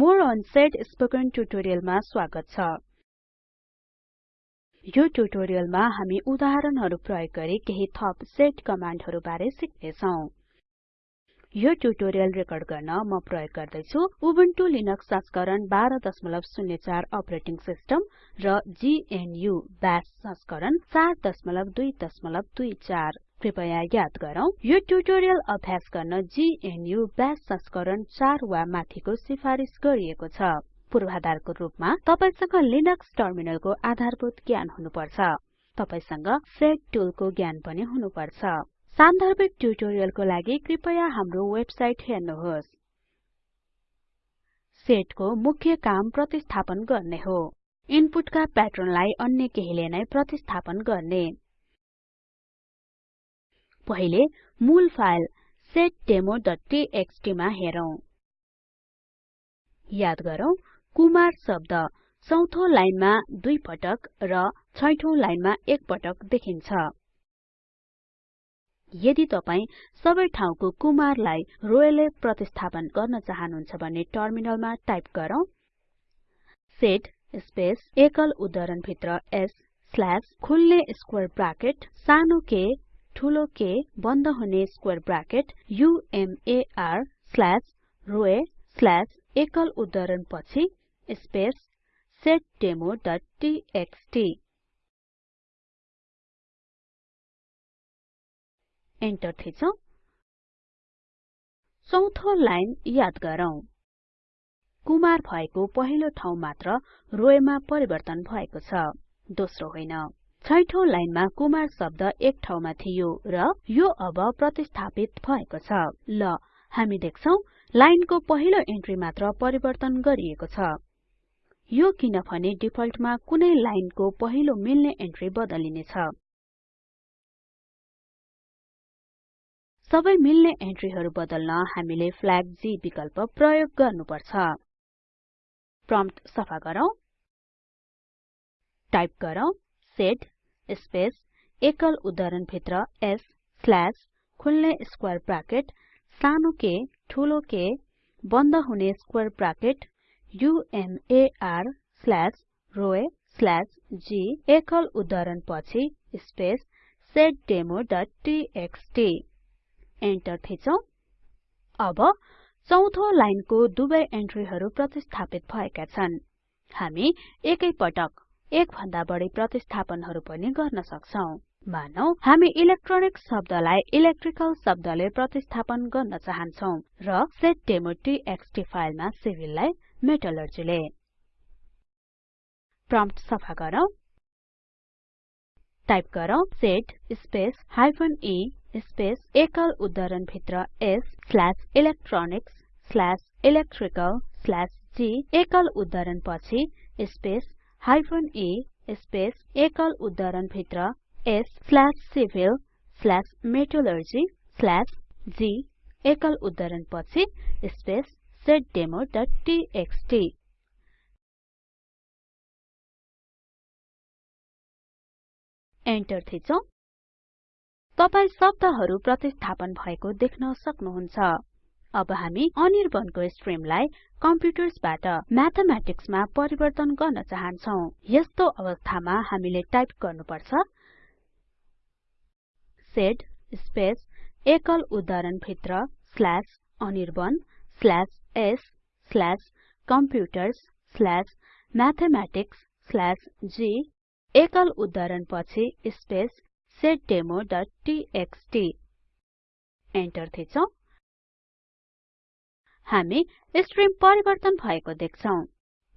More on set spoken ट्युटोरियलमा स्वागत छ यो ट्युटोरियलमा हामी उदाहरणहरु प्रयोग गरी केही थप सेट कमान्डहरु बारे सिक्ने छौं यो ट्युटोरियल रेकर्ड गर्न म प्रयोग गर्दै छु उबुन्टु लिनक्स संस्करण 1204 अपरेटिङ सिस्टम र GNU बाश संस्करण 4224 कृपया याद गरौँ यो ट्युटोरियल अभ्यास गर्न GNU बाश संस्करण 4 वा माथिको सिफारिस गरिएको छ। पूर्वाधारको रूपमा तपाईसँग लिनक्स टर्मिनलको आधारभूत ज्ञान हुनुपर्छ। तपाईसँग सेट टुलको ज्ञान पनि हुनुपर्छ। सान्दर्भिक ट्युटोरियलको लागि कृपया हाम्रो वेबसाइट हेर्नुहोस्। सेटको मुख्य काम प्रतिस्थापन गर्ने हो। इनपुटका प्याटर्नलाई अन्य केहीले नै प्रतिस्थापन गर्ने। पहिले मूल फाइल setdemoटीएक्सटी मा हेरौं। याद गरौँ कुमार शब्द चौथो लाइनमा दुई पटक र छैठौं लाइनमा एक पटक देखिन्छ। यदि तपाई सबै ठाउँको कुमारलाई रोयले प्रतिस्थापन गर्न चाहनुहुन्छ भने टर्मिनलमा टाइप गरौँ। सेट स्पेस एकल उद्धरण भित्र s स्ल्याश खुल्ने स्क्वेर ब्राकेट सानो के ठूलो के बन्द हुने स्क्वेर ब्राकेट उमर स्ल्याश रोए स्ल्याश एकल उद्धरण पछि स्पेस setdemoटीएक्सटी एन्टर थिचौं। चौथो लाइन याद गरौँ। कुमार भएको पहिलो ठाउँ मात्र रोएमा परिवर्तन भएको छ। दोस्रो होइन। छैठौं लाइनमा कुमार शब्द एक ठाउँमा थियो र यो अब प्रतिस्थापित भएको छ। ल हामी देख्छौं लाइनको पहिलो एन्ट्री मात्र परिवर्तन गरिएको छ। यो किनभने डिफल्टमा कुनै लाइनको पहिलो मिल्ने एन्ट्री बदलिनेछ सबै मिल्ने एन्ट्रीहरु बदल्न हामीले फ्ल्याग G विकल्प प्रयोग गर्नुपर्छ। प्रम्प्ट सफा गरौँ। टाइप गरौँ सेट स्पेस एकल उद्धरण भित्र s स्ल्याश खुल्ने स्क्वेर ब्राकेट सानो के ठूलो के बन्द हुने स्क्वेर ब्राकेट उमर स्ल्याश रोए स्ल्याश g एकल उद्धरण पछि स्पेस setdemoटीएक्सटी एन्टर थिचौं। अब चौथो लाइनको दुवै एन्ट्रीहरु प्रतिस्थापित भएका छन्। हामी एकै पटक एक भन्दा बढी प्रतिस्थापनहरु पनि गर्न सक्छौं। मानौ हामी इलेक्ट्रोनिक शब्दलाई इलेक्ट्रिकल शब्दले प्रतिस्थापन गर्न चाहन्छौं र setdemoटीएक्सटी फाइलमा सिभिललाई मेटलर्जीले। प्रम्प्ट सफा गरौँ। टाइप गरौँ set space hyphen e space एकल उद्धरण भित्र s slash electronics slash electrical slash g एकल उद्धरण पछि स्पेस हाइफेन e स्पेस एकल उद्धरण भित्र s slash civil slash metallurgy slash g एकल उद्धरण पछि स्पेस setdemoटीएक्सटी एन्टर थिचौं। तपाई शब्दहरु प्रतिस्थापन भएको देख्न सक्नुहुन्छ। अब हामी अनिर्बनको स्ट्रिमलाई कम्प्युटर्सबाट म्याथमेटिक्समा परिवर्तन गर्न चाहन्छौं। यस्तो अवस्थामा हामीले टाइप गर्नुपर्छ सेड स्पेस एकल उद्धरण भित्र slash Anirban slash s slash computers slash mathematics slash g एकल उद्धरण पछि स्पेस setdemoटीएक्सटी एन्टर थिचौं। हामी स्ट्रिम परिवर्तन भएको देख्छौं।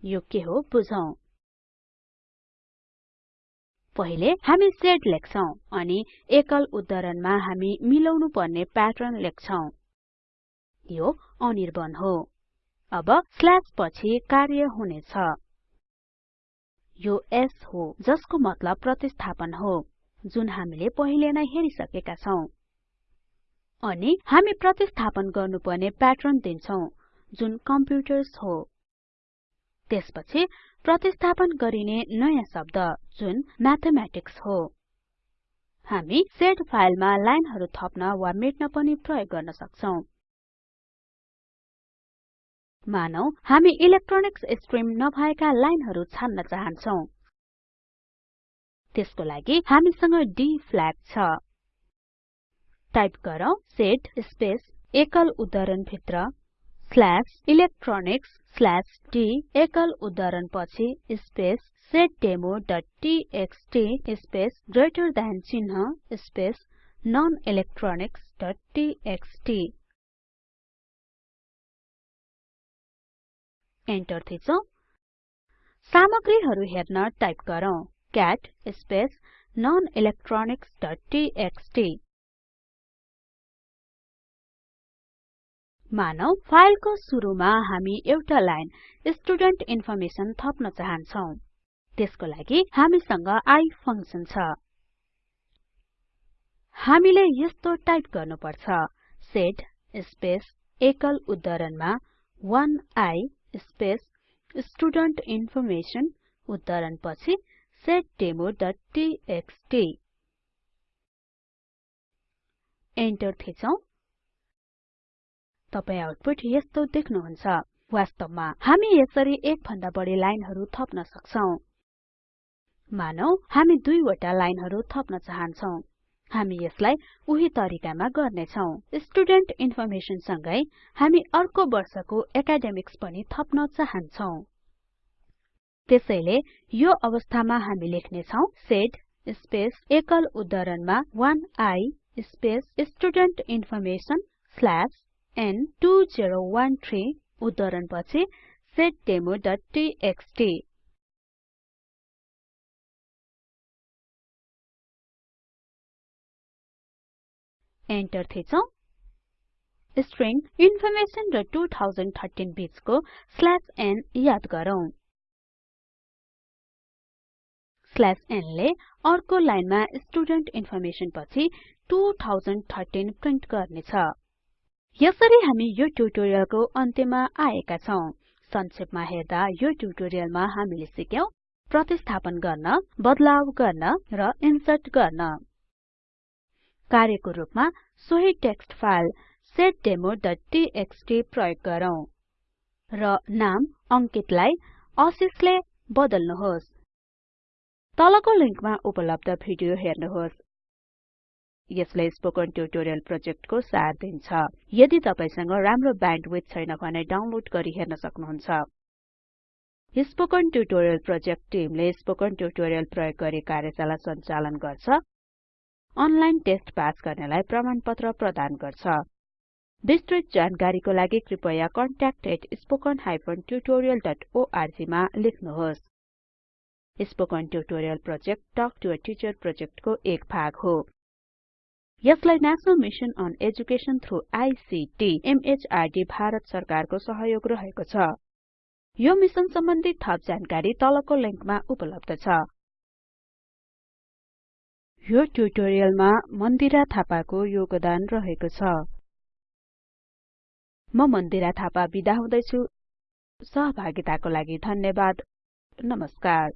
यो के हो बुझौं। पहिले हामी सेड लेख्छौं अनि एकल उद्धरणमा हामी मिलाउनु पर्ने प्याटर्न लेख्छौं। यो अनिर्बाण हो। अब स्ल्याश पछि कार्य हुनेछ। यो s हो जसको मतलब प्रतिस्थापन हो जुन हामीले पहिले नै हेरिसकेका छौं। अनि हामी प्रतिस्थापन गर्नुपर्ने प्याटर्न दिन्छौं जुन कम्प्युटर्स हो। त्यसपछि प्रतिस्थापन गरिने नयाँ शब्द जुन म्याथमेटिक्स हो। हामी सेड फाइलमा लाइनहरु थप्न वा मेट्न पनि प्रयोग गर्न सक्छौं। मानौ हामी इलेक्ट्रोनिक्स स्ट्रिम नभएका लाइनहरु छान्न चाहन्छौं। त्यसको लागि हामीसँग d फ्ल्याग छ। टाइप गरौँ सेट स्पेस एकल उद्धरण भित्र स्ल्याश इलेक्ट्रोनिक्स स्ल्याश d एकल उद्धरण पछि स्पेस setdemoटीएक्सटी स्पेस ग्रेटर देन चिन्ह स्पेस nonelectronicsटीएक्सटी एन्टर थिचौं। सामग्रीहरु हेर्न टाइप गरौँ। क्याट स्पेस nonelectronicsटीएक्सटी मानौ फाइलको सुरुमा हामी एउटा लाइन स्टुडेन्ट इन्फर्मेसन थप्न चाहन्छौं। त्यसको लागि हामीसँग आई फंक्सन छ। हामीले यस्तो टाइप गर्नुपर्छ। सेट स्पेस एकल उद्धरणमा 1i स्पेस स्टुडेन्ट इन्फर्मेसन उद्धरण पछि setdemoटीएक्सटी एन्टर थिचौं। तपाई आउटपुट यस्तो देख्नुहुन्छ। वास्तवमा हामी यसरी एक भन्दा बढी लाइनहरु थप्न सक्छौं। मानौ हामी दुईवटा लाइनहरु थप्न चाहन्छौं। हामी यसलाई उही तरिकामा गर्ने छौं स्टुडेन्ट इन्फर्मेसन सँगै हामी अर्को वर्षको एकाडेमिक्स पनि थप्न चाहन्छौं। त्यसैले यो अवस्थामा हामी लेख्ने छौं सेट स्पेस एकल उद्धरणमा 1i space student information slash n2013 उद्धरण पछि setdemoटीएक्सटी एन्टर थिचौं। स्ट्रिङ इन्फर्मेसन र 2013 बीचको स्ल्याश n याद गरौँ। स्ल्याश n ले अर्को लाइनमा स्टुडेन्ट इन्फर्मेसन पछि 2013 प्रिन्ट गर्नेछ। यसरी हामी यो ट्युटोरियलको अन्त्यमा आएका छौं। संक्षेपमा हेर्दा यो ट्युटोरियलमा हामीले सिक्यौं प्रतिस्थापन गर्न बदलाव गर्न र इन्सर्ट गर्न। कार्यको रूपमा सोही टेक्स्ट फाइल setdemoटीएक्सटी प्रयोग गरौँ र नाम अंकितलाई आशिषले बदल्नुहोस्। तलको लिंकमा उपलब्ध भिडियो हेर्नुहोस्। यसले स्पोकन ट्युटोरियल प्रोजेक्टको सार दिन्छ। यदि तपाईसँग राम्रो ब्यान्डविड्थ छैन भने डाउनलोड गरी हेर्न सक्नुहुन्छ। स्पोकन ट्युटोरियल प्रोजेक्ट टिमले स्पोकन ट्युटोरियल प्रयोग गरी कार्यशाला सञ्चालन गर्छ। अनलाइन टेस्ट पास गर्नेलाई प्रमाणपत्र प्रदान गर्छ। विस्तृत जानकारीको लागि कृपया contactspoken tutorialorg मा लेख्नुहोस्। Spoken tutorial project talk to a teacher प्रोजेक्टको एक भाग हो। यसलाई national mission on education through ICT MHRD Bharat सरकारको सहयोग रहेको छ। यो मिशन सम्बन्धी थप जानकारी तलको लिंकमा उपलब्ध छ। यो ट्युटोरियलमा मन्दिरा थापाको योगदान रहेको छ। म मन्दिरा थापा बिदा हुदैछु। सहभागिताको लागि धन्यवाद। नमस्कार।